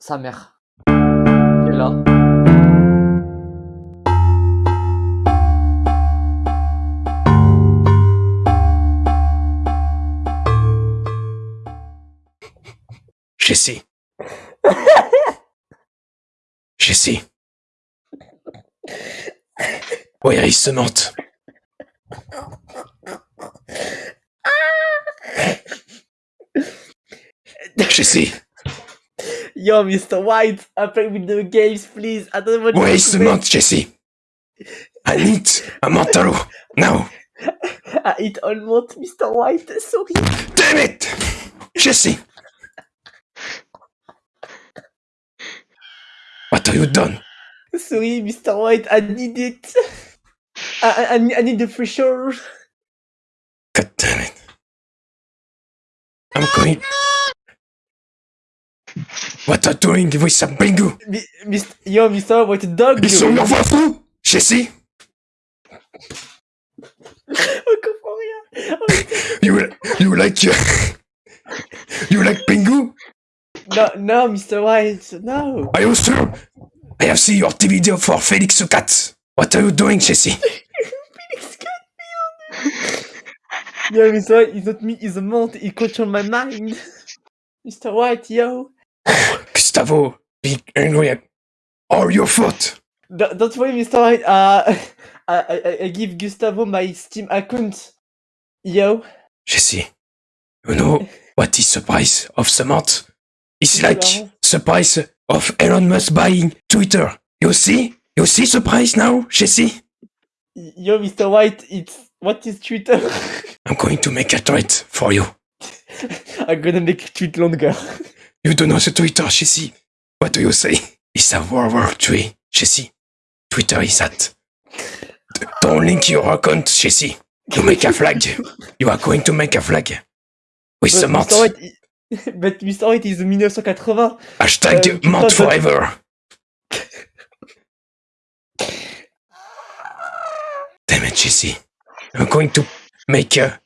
sa mère. Qui est là. Jessie. Jessie. Oui, il se mente. Jessie. Yo, Mr. White, I play with the games, please. I don't want where you is to Samantha, Jessie? I need a Mantaro now. I eat almond, Mr. White. Sorry. Damn it! Jessie! What have you done? Sorry, Mr. White. I need it. I, I, I need the pressure. God damn it. I'm going. What are you doing with some bingo? Mi- Mr. Yo, Mr. White, dog. Ils sont l'envoi fou! Jessie, On comprend rien. Oh, you, you like. uh, you like bingo? no, no, Mr. White, no. Are you sure? I have seen your video for Felix Cat. What are you doing, Jesse? Felix Jessie? Yo, Mr. White, it's not me, it's a monk. He control my mind. Mr. White, yo. Gustavo, be angry. Or your fault. Don't, don't worry, Mr. White. Uh, I, I, I give Gustavo my Steam account. Yo. Jessie, you know what is the price of cement? It's like the price of Elon Musk buying Twitter. You see? You see the price now, Jessie? Yo, Mr. White, it's what is Twitter? I'm going to make a tweet for you. I'm gonna make a tweet longer. You don't know the Twitter, Jessie. What do you say? It's a World War III, Jessie. Twitter is that. Don't link your account, Jessie. You make a flag. You are going to make a flag. With But. White, i- but Mr. White is 1980. Hashtag uh, Mont passes- forever. Damn it, Jessie. I'm going to make a.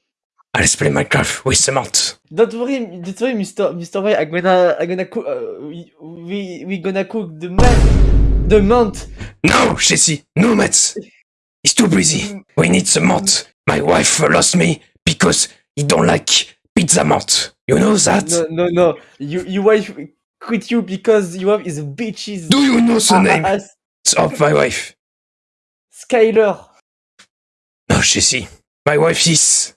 Let's play Minecraft with cement. Don't worry, don't worry, Mr. Mr. White. I'm gonna, I'm gonna cook. Uh, we, we, we gonna cook the month, the month. No, Jessie, no mates. It's too busy. We need cement. My wife lost me because he don't like pizza mont. You know that? No, no, no. You, your wife quit you because your wife is bitches. Do you know the Ah, name ah, ah, of my wife? Skyler. No, Jessie. My wife is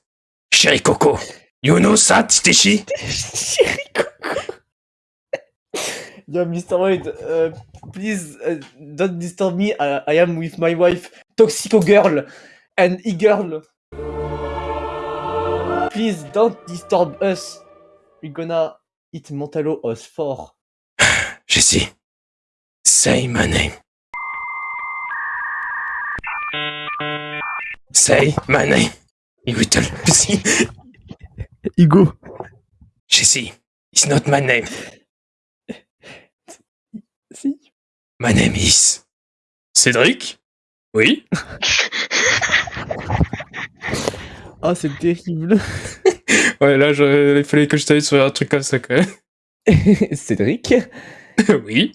Sherry Coco. You know that, Coco. Yo, Mr. White, uh, please uh, don't disturb me. I, I am with my wife, Toxico Girl and E-Girl. Please don't disturb us. We're gonna eat Montalo os four. Jessie, say my name. Say my name. You little pussy. Hugo. Jessie, it's not my name. Si. My name is. Cédric? Oui Oh, c'est terrible. Ouais, là, il fallait que je t'aille sur un truc comme ça quand même. Cédric. oui